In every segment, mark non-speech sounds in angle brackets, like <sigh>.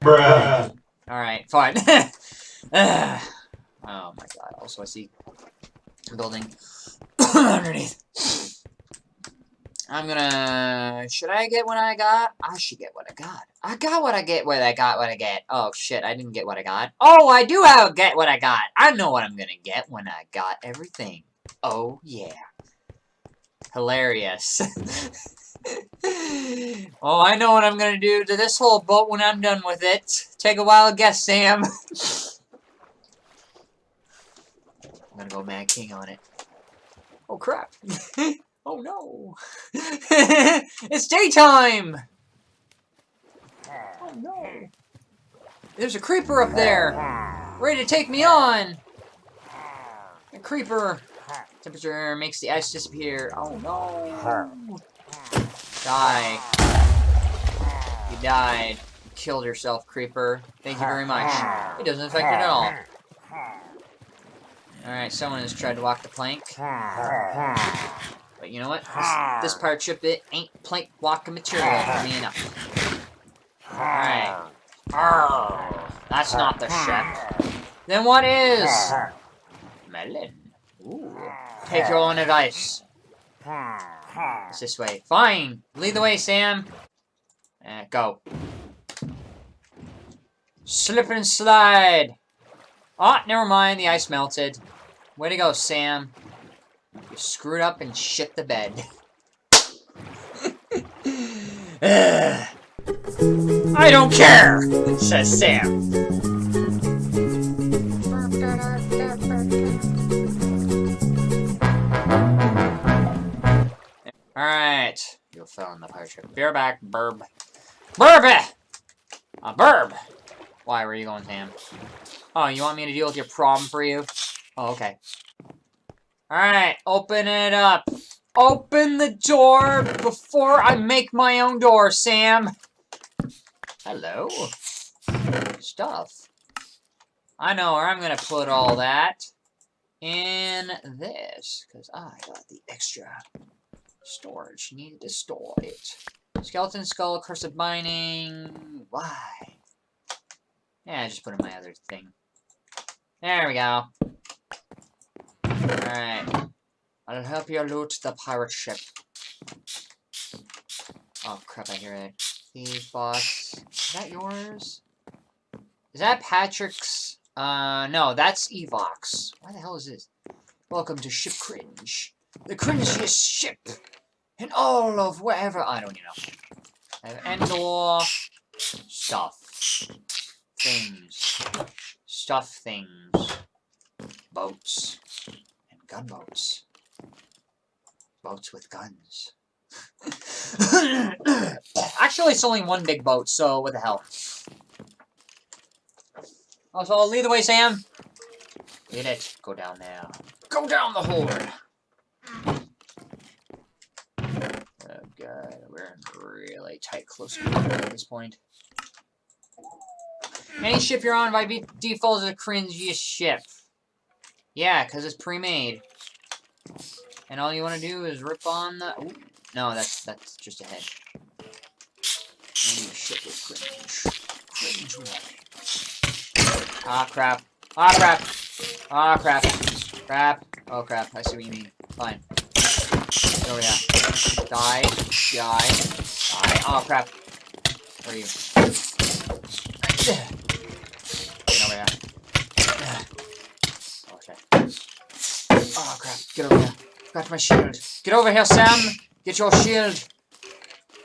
Bruh. Alright, fine. <laughs> oh my god. Also, I see a building <coughs> underneath. I'm gonna... Should I get what I got? I should get what I got. I got what I get what I got what I get. Oh, shit. I didn't get what I got. Oh, I do have get what I got. I know what I'm gonna get when I got everything. Oh, yeah. Hilarious. <laughs> oh, I know what I'm gonna do to this whole boat when I'm done with it. Take a wild guess, Sam. I'm gonna go Mad King on it. Oh, crap. <laughs> Oh no! <laughs> it's daytime! Oh no! There's a creeper up there! Ready to take me on! A creeper! Temperature makes the ice disappear. Oh no! Die. You died. You killed yourself, creeper. Thank you very much. It doesn't affect it at all. Alright, someone has tried to walk the plank. But you know what? This, this partridge bit ain't plank walking material for me enough. Alright. That's not the ship. Then what is? Melon. Ooh. Take your own advice. It's this way. Fine. Lead the way, Sam. Uh, go. Slip and slide. Oh, never mind. The ice melted. Way to go, Sam. You screwed up and shit the bed. <laughs> I don't care, says Sam. You fell in the pirate ship. Beer back, burb. Burb! A uh, burb! Why, where are you going, Sam? Oh, you want me to deal with your problem for you? Oh, okay. Alright, open it up. Open the door before I make my own door, Sam. Hello. Stuff. I know where I'm to put all that. In this. Because I got the extra storage. Needed to store it. Skeleton Skull, Cursive Mining. Why? Yeah, I just put in my other thing. There we go. Alright. I'll help you loot the pirate ship. Oh crap, I hear it. Thief boss. Is that yours? Is that Patrick's? Uh, no, that's Evox. Why the hell is this? Welcome to Ship Cringe. The cringiest ship in all of wherever. I don't know. I have Endor stuff. Things. Stuff things. Boats And gunboats. Boats with guns. <coughs> Actually, it's only one big boat, so what the hell. So I'll lead the way, Sam. Lead it. Go down there. Go down the hole. Oh god, we're in really tight close at this point. Any ship you're on by default is a cringiest ship. Yeah, because it's pre-made. And all you want to do is rip on the... Ooh, no, that's that's just a head. And shit with cringe. Cringe Ah, crap. Ah, crap. Ah, crap. Crap. Oh, crap. I see what you mean. Fine. Oh, yeah. Die. Die. Die. Oh, crap. Where are you? Get over here. Oh crap, get over here. Got my shield. Get over here, Sam! Get your shield!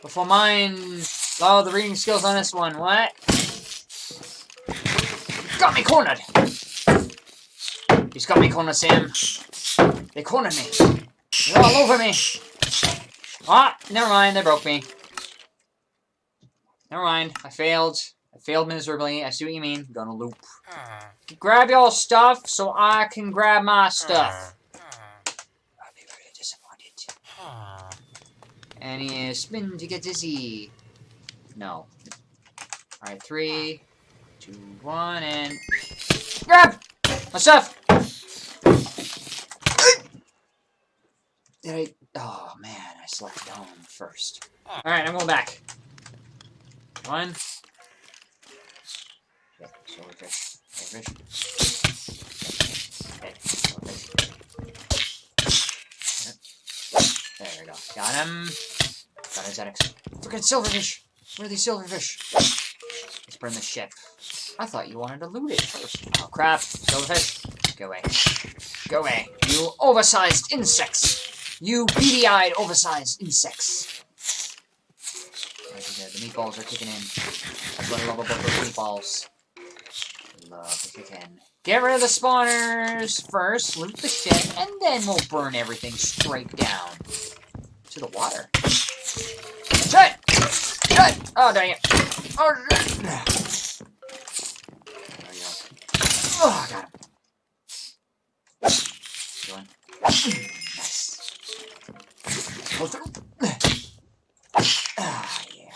Before mine... Oh, the reading skills on this one. What? Got me cornered! He's got me cornered, Sam. They cornered me. They're all over me. Ah, never mind. They broke me. Never mind. I failed. I failed miserably. I see what you mean. Gonna loop. Grab your stuff so I can grab my stuff. And he is spin to get dizzy. No. Alright, three, two, one, and... Grab! My stuff! Did I... Oh, man, I selected home first. Alright, I'm going back. One. There we go. Got him. Got his X. Look at silverfish! Where are these silverfish? Let's burn the ship. I thought you wanted to loot it first. Oh crap. Silverfish. Go away. Go away. You oversized insects! You beady-eyed oversized insects. Meatballs are kicking in. That's what I love about those meatballs. Love to kick in. Get rid of the spawners first, loot the shit, and then we'll burn everything straight down to the water. Shit! Shit! Oh, dang it. Oh, shit! There we go. Oh, got him. Nice. Go through. Ah, yeah.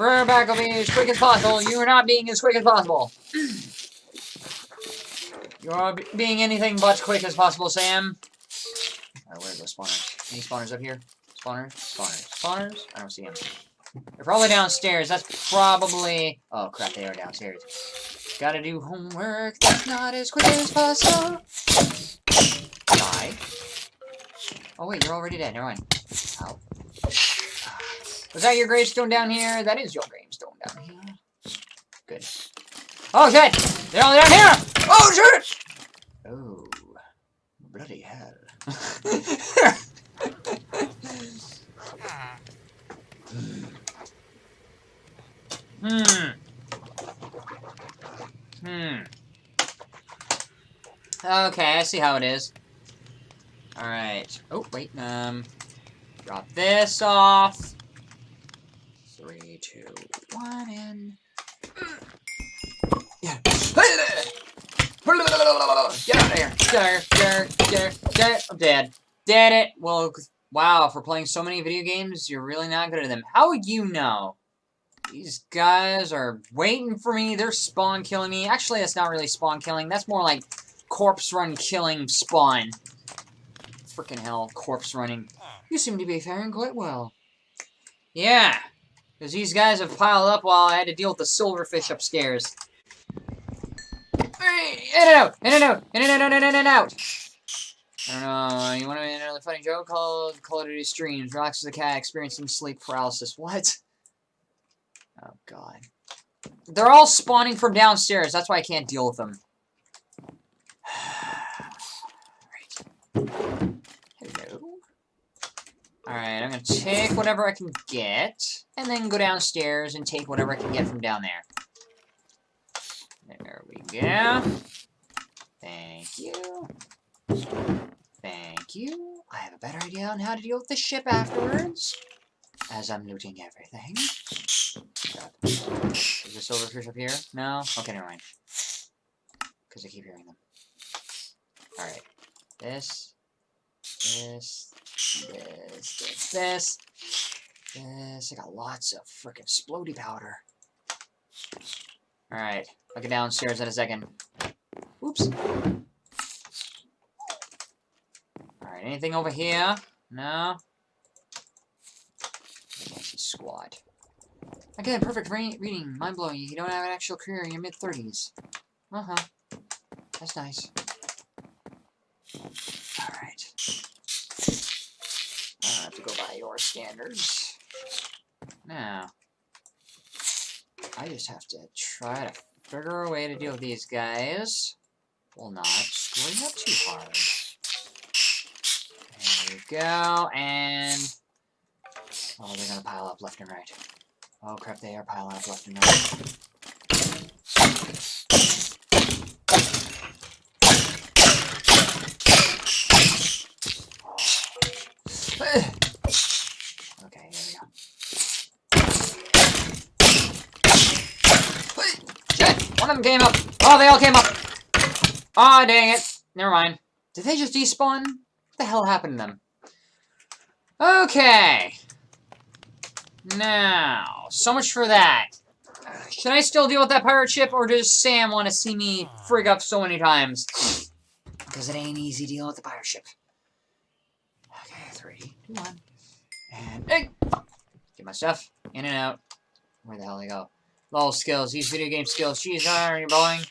Burn back will be as quick as possible. You are not being as quick as possible. You are being anything but quick as possible, Sam. Alright, where are those spawners? Any spawners up here? Spawners? Spawners. Spawners? I don't see them. They're probably downstairs. That's probably... Oh, crap, they are downstairs. Gotta do homework that's not as quick as possible. Die. Oh, wait, you're already dead. Never mind. Ow. Was that your gravestone down here? That is your gravestone down here. Good. Oh, shit! They're all down here! Oh, shit! Oh. Bloody hell. hmm. Hmm. Okay, I see how it is. Alright. Oh, wait, um... Drop this off. Two, one, and... Yeah. Get out of here. Get out of here. Get out of here. I'm dead. Dead it. Well, wow, for playing so many video games, you're really not good at them. How would you know? These guys are waiting for me. They're spawn killing me. Actually, that's not really spawn killing. That's more like corpse run killing spawn. Freaking hell, corpse running. You seem to be faring quite well. Yeah, because these guys have piled up while I had to deal with the silverfish upstairs. In and out! In and out! In and out! In and out! In and out! I don't know. You want to make another funny joke? Call, Call Duty streams. Relax as a cat experiencing sleep paralysis. What? Oh, God. They're all spawning from downstairs. That's why I can't deal with them. right. Hello. Alright, I'm gonna take whatever I can get, and then go downstairs and take whatever I can get from down there. There we go. Thank you. Thank you. I have a better idea on how to deal with the ship afterwards. As I'm looting everything. Is there silverfish up here? No? Okay, never mind. Because I keep hearing them. Alright. This. This. This. This. This. I got lots of freaking splody powder. Alright. I'll get downstairs in a second. Oops. Alright, anything over here? No? Squad. Again, perfect re reading. Mind-blowing. You don't have an actual career in your mid-30s. Uh-huh. That's nice. Alright. I have to go by your standards. Now, I just have to try to figure a way to deal with these guys while not screwing up too hard. There we go, and... Oh, they're gonna pile up left and right. Oh crap, they are piling up left and right. One of them came up. Oh, they all came up. Oh, dang it. Never mind. Did they just despawn? What the hell happened to them? Okay. Now, so much for that. Should I still deal with that pirate ship, or does Sam want to see me frig up so many times? Because it ain't easy dealing with the pirate ship. Okay, three, two, one. And, hey! Get my stuff. In and out. Where the hell they go? Lol skills. These video game skills. She's are you boing?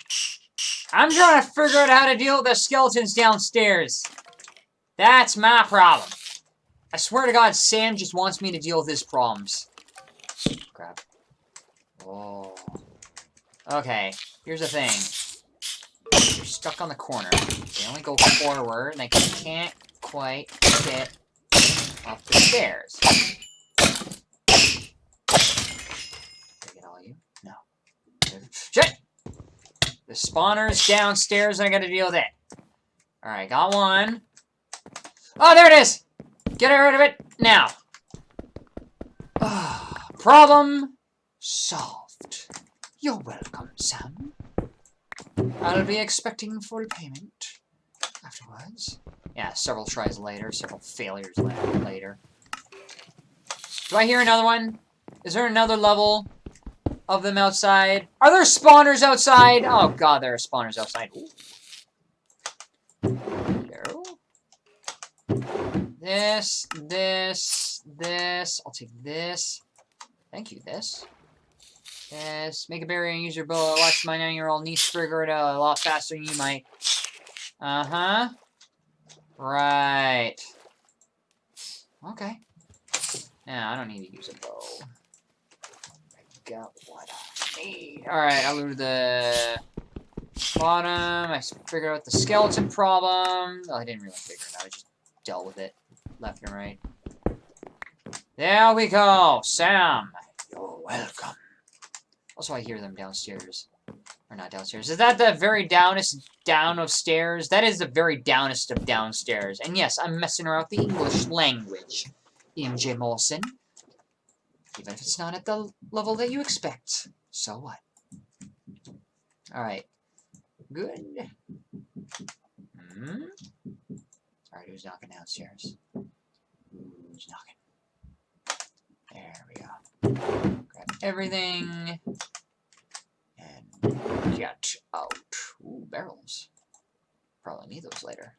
I'm trying to figure out how to deal with the skeletons downstairs. That's my problem. I swear to God, Sam just wants me to deal with his problems. Crap. Oh. Okay, here's the thing. You're stuck on the corner. They only go forward, and they can't quite get up the stairs. Get all you? The spawner's downstairs, I gotta deal with it. Alright, got one. Oh, there it is! Get rid of it now. Ah, problem solved. You're welcome, Sam. I'll be expecting full payment afterwards. Yeah, several tries later, several failures later. Do I hear another one? Is there another level of them outside? Are there spawners outside? Oh god, there are spawners outside. This, this, this. I'll take this. Thank you, this. This. make a barrier and use your bow. Watch my nine-year-old niece figure it out a lot faster than you might. Uh-huh. Right. Okay. Yeah, I don't need to use a bow. Got what I need. Alright, I looted the bottom. I figured out the skeleton problem. Oh, I didn't really figure it out. I just dealt with it left and right. There we go! Sam! You're welcome. Also, I hear them downstairs. Or not downstairs. Is that the very downest down of stairs? That is the very downest of downstairs. And yes, I'm messing around with the English language. MJ Molson. Even if it's not at the level that you expect. So what? Alright. Good. Hmm? Alright, who's knocking downstairs? Who's knocking? There we go. Grab everything. And get out. Ooh, barrels. Probably need those later.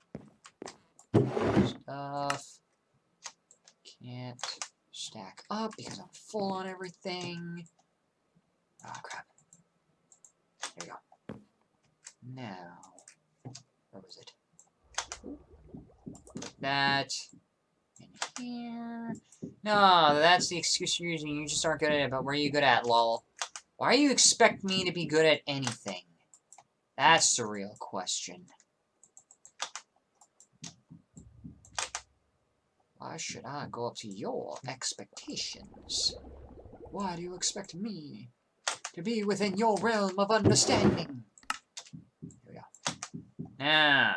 Stuff. Can't stack up because I'm full on everything. Oh, crap. There we go. Now, where was it? That in here. No, that's the excuse you're using. You just aren't good at it, but where are you good at, lol? Why do you expect me to be good at anything? That's the real question. Why should I go up to your expectations? Why do you expect me to be within your realm of understanding? Here we go. Now,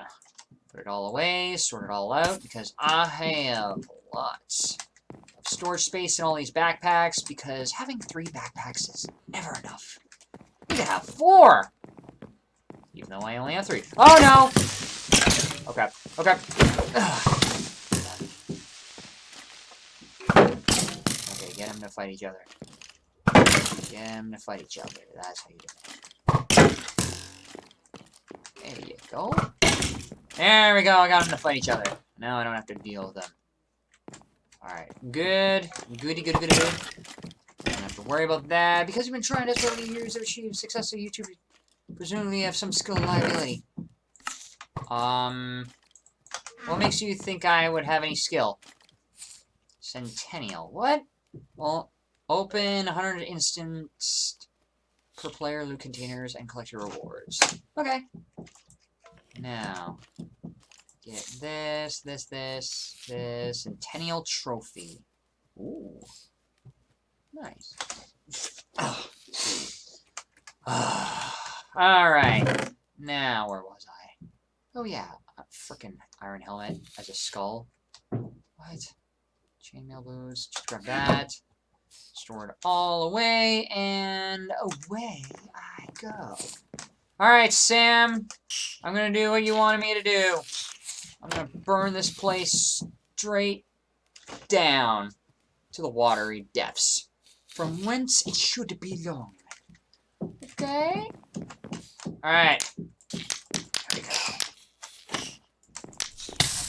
put it all away, sort it all out, because I have lots of storage space in all these backpacks, because having three backpacks is never enough. You can have four! Even though I only have three. Oh no! Oh, okay, okay. Oh, Ugh. Get them to fight each other. Get them to fight each other. That's how you do it. There you go. There we go, I got them to fight each other. Now I don't have to deal with them. Alright, good. Goody, goody, goody, good. Don't have to worry about that. Because you've been trying this for many years, to achieve success on YouTube. Presumably you have some skill and liability. Um, what makes you think I would have any skill? Centennial. What? Well, open 100 instants per player, loot containers, and collect your rewards. Okay. Now, get this, this, this, this, Centennial Trophy. Ooh. Nice. Ah. <sighs> Alright. Now, where was I? Oh, yeah. A frickin' iron helmet as a skull. What? Chainmail boots. Just grab that. Store it all away, and away I go. Alright, Sam. I'm gonna do what you wanted me to do. I'm gonna burn this place straight down to the watery depths, from whence it should belong. Okay? Alright. There we go.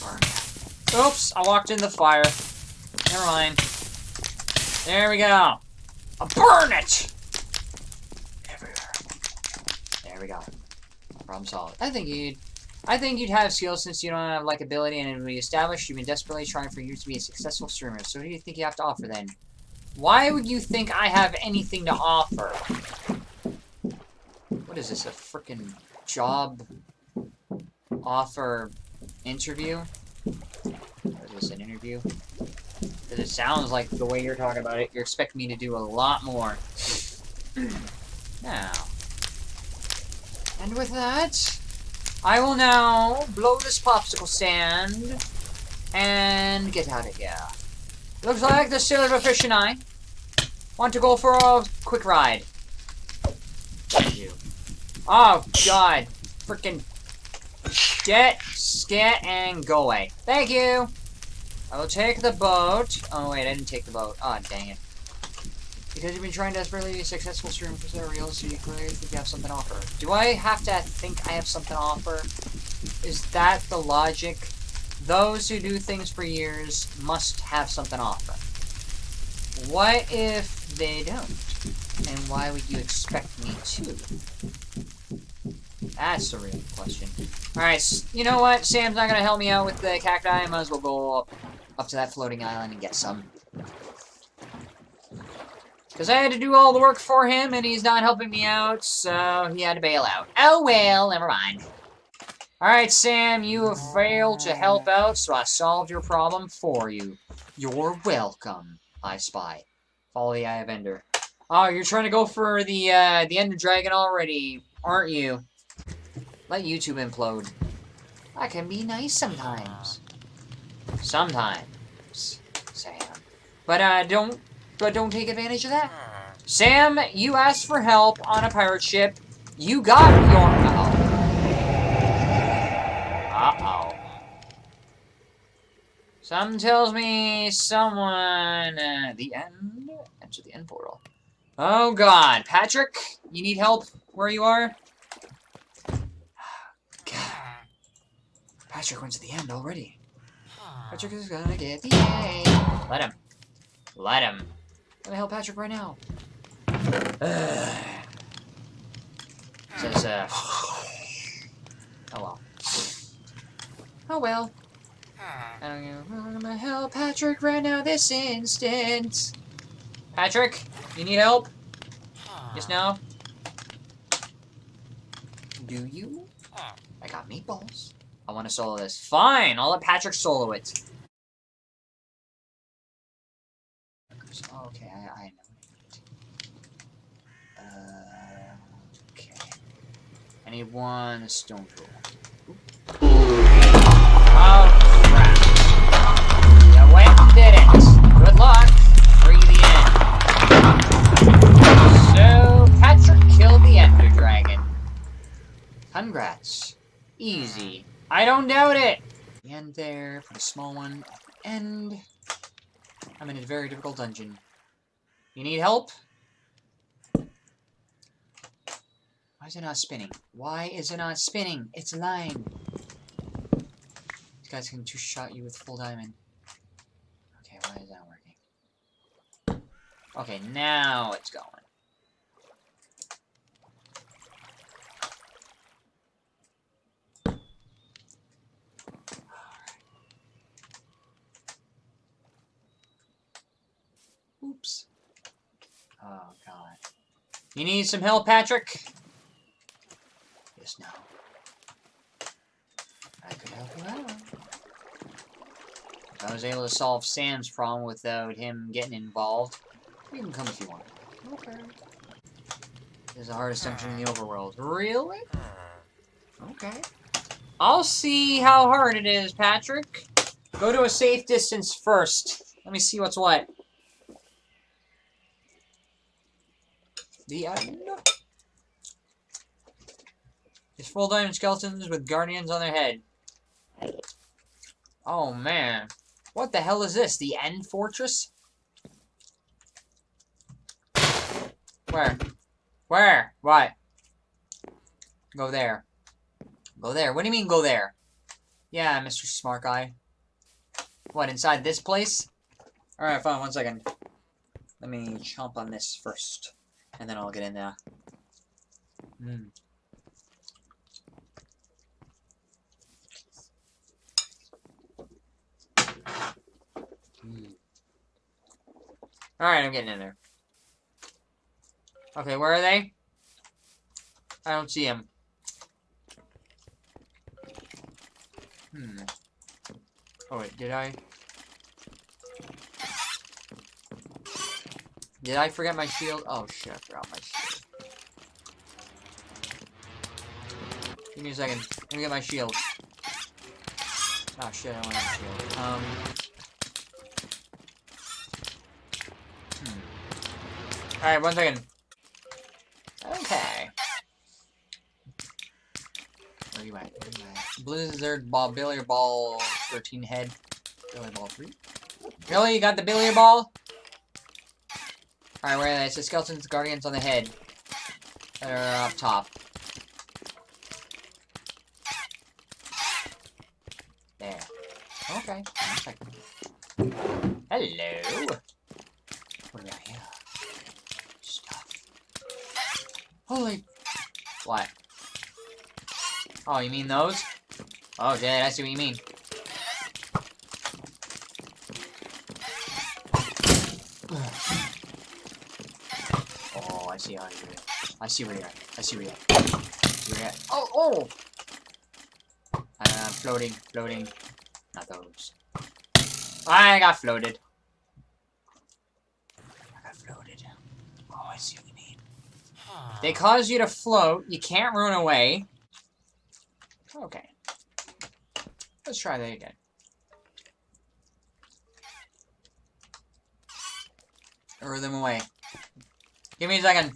Burn. Oops, I walked in the fire. Never mind. There we go. I'll burn it! Everywhere. There we go. Problem solved. I think you'd... I think you'd have skills since you don't have likability and it be established you've been desperately trying for years to be a successful streamer. So what do you think you have to offer then? Why would you think I have anything to offer? What is this, a freaking job offer interview? Or is this an interview? Because it sounds like the way you're talking about it, you're expecting me to do a lot more. now. And with that, I will now blow this popsicle stand and get out of here. Looks like the silverfish and I want to go for a quick ride. You. Oh, God. Freaking get, scat, and go away. Thank you. I will take the boat. Oh, wait, I didn't take the boat. Oh, dang it. Because you've been trying desperately to be successful stream for real, so you clearly think you have something to offer. Do I have to think I have something to offer? Is that the logic? Those who do things for years must have something to offer. What if they don't? And why would you expect me to? That's the real question. Alright, you know what? Sam's not gonna help me out with the cacti. I might as well go up, up to that floating island and get some. Because I had to do all the work for him, and he's not helping me out, so he had to bail out. Oh well, never mind. Alright, Sam, you have failed to help out, so I solved your problem for you. You're welcome, I spy. Follow the Eye of Ender. Oh, you're trying to go for the, uh, the Ender Dragon already, aren't you? Let YouTube implode. I can be nice sometimes. Sometimes, Sam. But, uh, don't but don't take advantage of that. Sam, you asked for help on a pirate ship. You got your... Uh-oh. Uh-oh. Some tells me someone... Uh, the end? Enter the end portal. Oh, God. Patrick, you need help where you are? <sighs> God. Patrick went to the end already. Patrick is gonna get the A. Let him. Let him. Let me help Patrick right now. <sighs> Says, uh... Oh well. Oh well. I'm gonna help Patrick right now this instant. Patrick, you need help? Yes, no? Do you? I got meatballs. I want to solo this. Fine, I'll let Patrick solo it. Okay, I, I know. Uh, okay. I need one stone tool. Oh, crap. You went and did it. Good luck. Free the end. So, Patrick killed the Ender Dragon. Congrats. Easy. I don't doubt it. The end there for the small one. End. I'm in a very difficult dungeon. You need help? Why is it not spinning? Why is it not spinning? It's lying. These guys can two-shot you with full diamond. Okay, why is that working? Okay, now it's going. Oops. Oh, God. You need some help, Patrick? Yes, no. I could help you out. I was able to solve Sam's problem without him getting involved. You can come if you want. Okay. This is the hardest dungeon in the overworld. Really? Hmm. Okay. I'll see how hard it is, Patrick. Go to a safe distance first. Let me see what's what. The end. It's full diamond skeletons with guardians on their head. Oh man. What the hell is this? The end fortress? Where? Where? What? Go there. Go there. What do you mean go there? Yeah, Mr. Smart Guy. What, inside this place? Alright, fine, one second. Let me chomp on this first and then I'll get in there. Mm. Mm. Alright, I'm getting in there. Okay, where are they? I don't see them. Hmm. Oh wait, did I? Did I forget my shield? Oh shit, I forgot my shield. Give me a second. Let me get my shield. Oh shit, I don't have a shield. Um. Hmm. Alright, one second. Okay. Where are you at? Where are you at? Blizzard ball, billiard ball, 13 head. Billiard ball 3. Really? You got the billiard ball? Alright, where are they? It's the skeletons, guardians on the head. That are up top. There. Okay. Hello. What have? Stuff. Holy... What? Oh, you mean those? Oh, shit, I see what you mean. Oh, I see how you're at. I see where you're at. I see where you're at. Where you're at. Oh, oh! Uh, floating, floating. Not those. I got floated. I got floated. Oh, I see what you mean. They cause you to float. You can't run away. Okay. Let's try that again. Lure them away. Give me a second.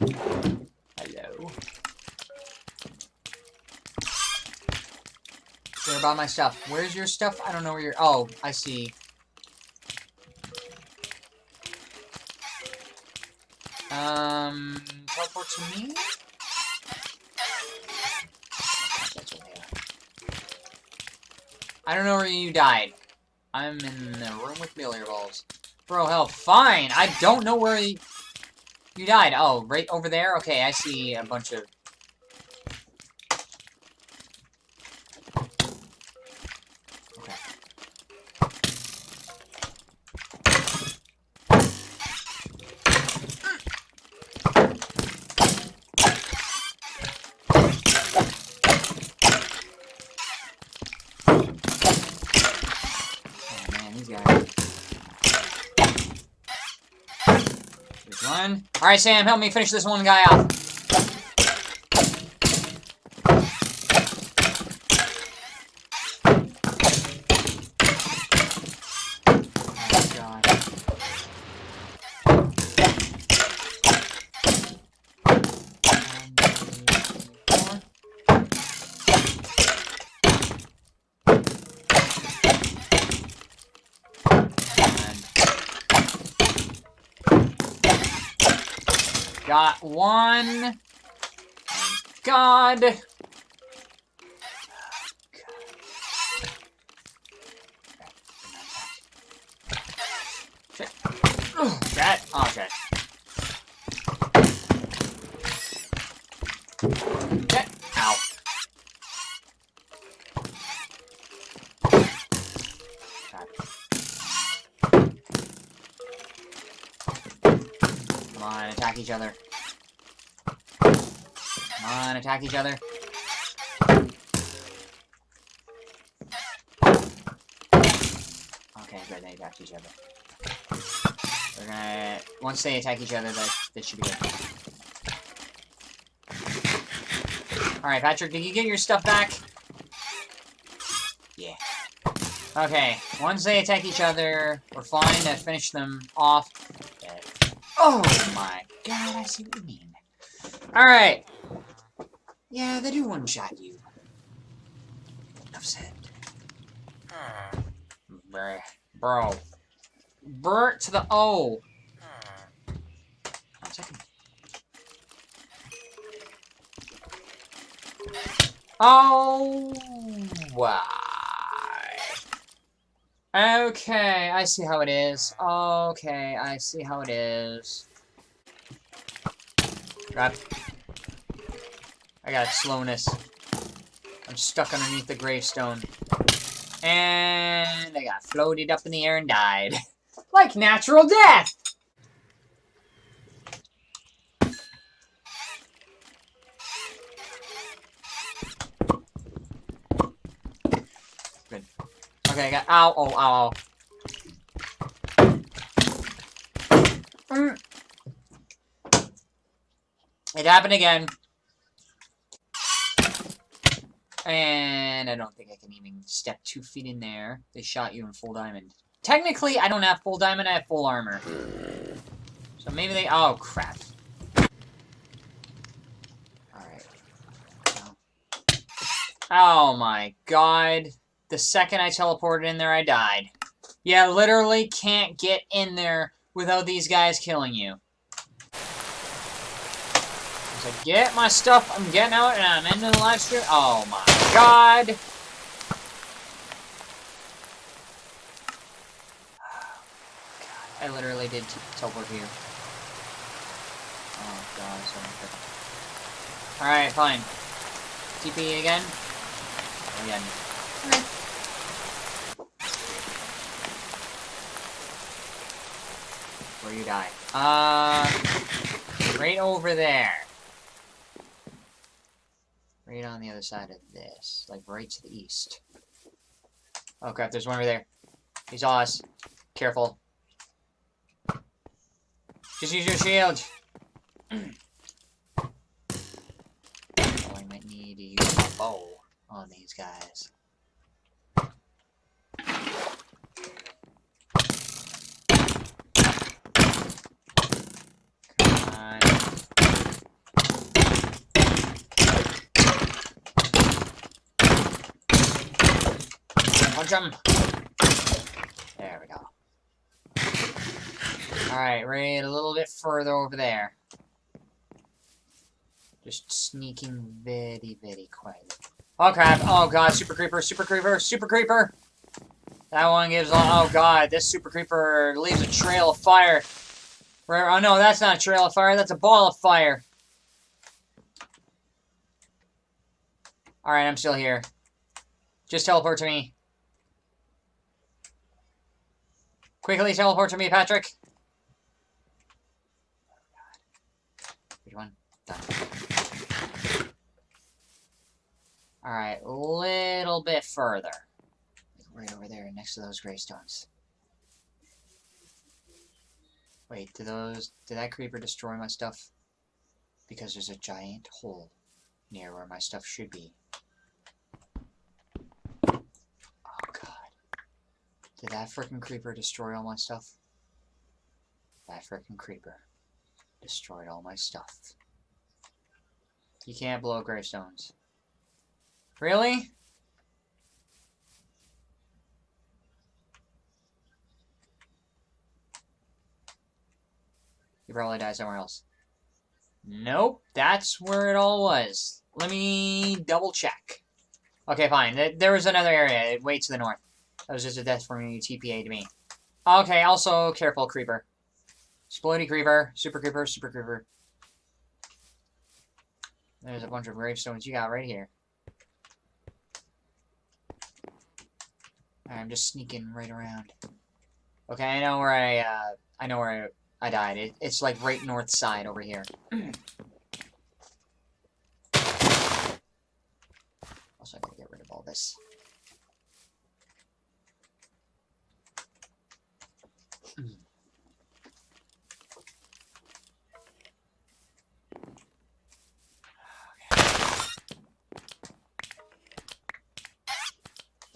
Hello. They're about my stuff. Where's your stuff? I don't know where you're... Oh, I see. Um, teleport to me? I don't know where you died. I'm in the room with billiard balls. Bro, hell, fine! I don't know where you, you died. Oh, right over there? Okay, I see a bunch of... one. Alright, Sam, help me finish this one guy off. Oh, God. One, two, four. And got one. Thank God. Each other. Come on, attack each other. Okay, good, they attack each other. We're gonna... Once they attack each other, that, that should be good. Alright, Patrick, did you get your stuff back? Yeah. Okay, once they attack each other, we're fine to finish them off. Oh my god, I see what you mean. Alright. Yeah, they do one-shot you. Enough said. Hmm. Bruh. Bro. Bert to the O. One second. Oh, why? Okay, I see how it is. Okay, I see how it is. Crap. I got slowness. I'm stuck underneath the gravestone. And I got floated up in the air and died. <laughs> Like natural death! Good. Okay, I got- ow, oh, ow, ow. Happened again. And I don't think I can even step two feet in there. They shot you in full diamond. Technically, I don't have full diamond, I have full armor. So maybe they- oh, crap. Alright. Oh my god. The second I teleported in there, I died. Yeah, literally can't get in there without these guys killing you. So get my stuff, I'm getting out, and I'm into the live stream. Oh my god! <sighs> I literally did teleport here. Oh god, so Alright, fine. TP again? Again. Okay. Where you die. Uh, right over there. On the other side of this. Like, right to the east. Oh crap, there's one over there. He's on us. Careful. Just use your shield! <clears throat> oh, I might need to use a bow on these guys. Punch him! There we go. Alright, right a little bit further over there. Just sneaking very, very quietly. Oh crap, oh god, super creeper, super creeper, super creeper! That one gives, oh god, this super creeper leaves a trail of fire. Oh no, that's not a trail of fire, that's a ball of fire. Alright, I'm still here. Just teleport to me. Quickly teleport to me, Patrick. One? Done. Alright, a little bit further. Right over there, next to those gravestones. Wait, did those... Did that creeper destroy my stuff? Because there's a giant hole near where my stuff should be. Did that freaking creeper destroy all my stuff? That freaking creeper destroyed all my stuff. You can't blow gravestones. Really? You probably died somewhere else. Nope, that's where it all was. Let me double check. Okay, fine. There was another area it way to the north. That was just a death for me TPA to me. Okay, also, careful, creeper. Explodey creeper, super creeper, super creeper. There's a bunch of gravestones you got right here. I'm just sneaking right around. Okay, I know where I, uh, I know where I, I died. It, it's like right north side over here. <clears throat> also, I gotta get rid of all this. Oh,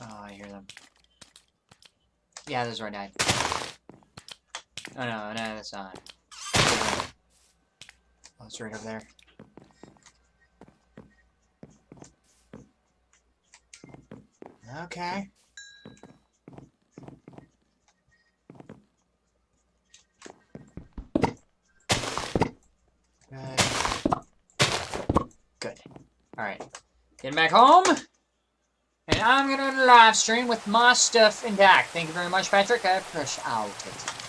I hear them. Yeah, this is where I died. Oh no, no, that's not. Oh, it's right over there. Okay. Good. Alright. Getting back home. And I'm going to live stream with my stuff intact. Thank you very much, Patrick. I appreciate it.